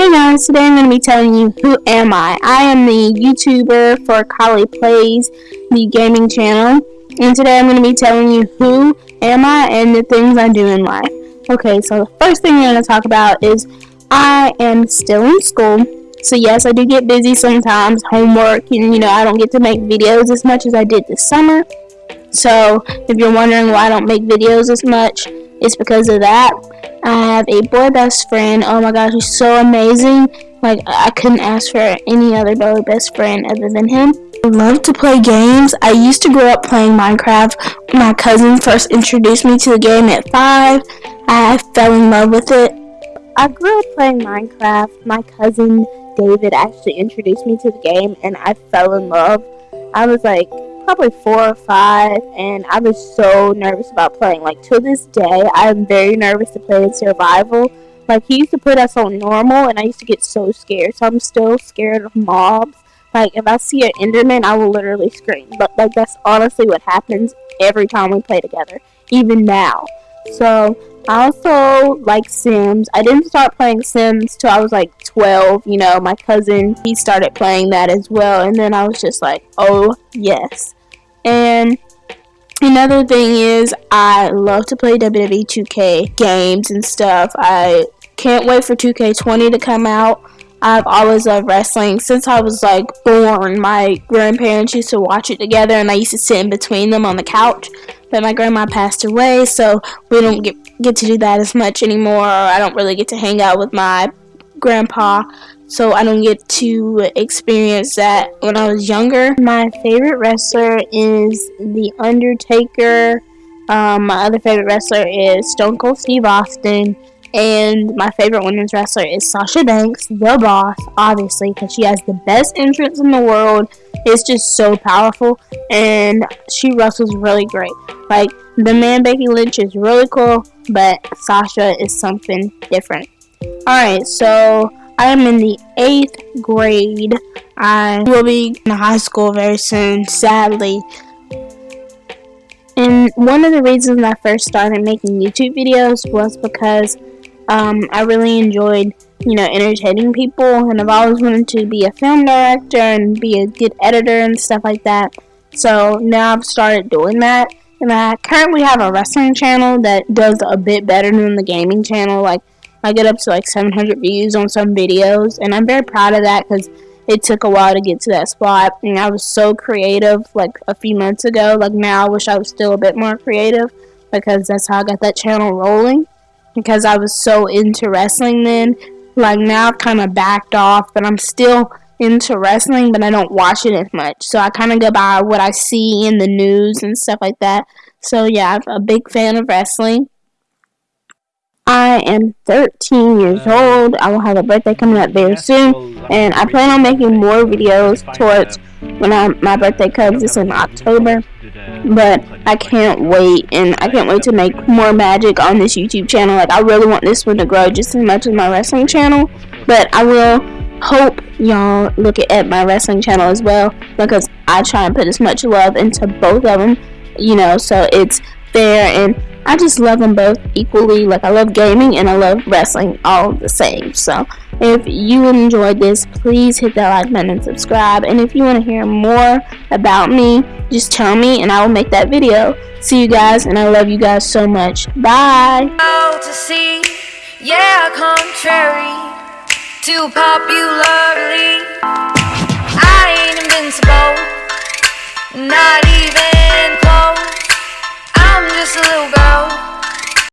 Hey guys, today I'm going to be telling you who am I. I am the YouTuber for Kali Plays, the gaming channel. And today I'm going to be telling you who am I and the things I do in life. Okay, so the first thing I'm going to talk about is I am still in school. So yes, I do get busy sometimes, homework, and you know, I don't get to make videos as much as I did this summer. So if you're wondering why I don't make videos as much, it's because of that. I have a boy best friend. Oh my gosh, he's so amazing. Like, I couldn't ask for any other boy best friend other than him. I love to play games. I used to grow up playing Minecraft. My cousin first introduced me to the game at 5. I fell in love with it. I grew up playing Minecraft. My cousin David actually introduced me to the game and I fell in love. I was like probably four or five, and I was so nervous about playing. Like, to this day, I'm very nervous to play in survival. Like, he used to put us on normal, and I used to get so scared. So I'm still scared of mobs. Like, if I see an Enderman, I will literally scream. But, like, that's honestly what happens every time we play together, even now. So, I also like Sims. I didn't start playing Sims till I was like 12. You know, my cousin, he started playing that as well. And then I was just like, oh, yes. And another thing is, I love to play WWE 2K games and stuff. I can't wait for 2K20 to come out. I've always loved wrestling since I was like born. My grandparents used to watch it together, and I used to sit in between them on the couch. But my grandma passed away, so we don't get get to do that as much anymore. I don't really get to hang out with my grandpa so I don't get to experience that when I was younger. My favorite wrestler is The Undertaker. Um, my other favorite wrestler is Stone Cold Steve Austin. And my favorite women's wrestler is Sasha Banks, the boss, obviously, because she has the best entrance in the world. It's just so powerful, and she wrestles really great. Like, the man Becky Lynch is really cool, but Sasha is something different. Alright, so I am in the eighth grade. I will be in high school very soon, sadly. And one of the reasons I first started making YouTube videos was because um, I really enjoyed, you know, entertaining people, and I've always wanted to be a film director and be a good editor and stuff like that. So now I've started doing that, and I currently have a wrestling channel that does a bit better than the gaming channel. Like I get up to like 700 views on some videos, and I'm very proud of that because it took a while to get to that spot. And I was so creative like a few months ago. Like now, I wish I was still a bit more creative because that's how I got that channel rolling. Because I was so into wrestling then. Like now, I've kind of backed off, but I'm still into wrestling, but I don't watch it as much. So I kind of go by what I see in the news and stuff like that. So yeah, I'm a big fan of wrestling. I am 13 years old. I will have a birthday coming up very soon, and I plan on making more videos towards when I, my birthday comes. It's in October, but I can't wait, and I can't wait to make more magic on this YouTube channel. Like I really want this one to grow just as much as my wrestling channel, but I will hope y'all look at my wrestling channel as well because I try and put as much love into both of them, you know, so it's fair and I just love them both equally. Like I love gaming and I love wrestling all the same. So if you enjoyed this, please hit that like button and subscribe. And if you want to hear more about me, just tell me and I will make that video. See you guys and I love you guys so much. Bye. yeah, contrary to popularly.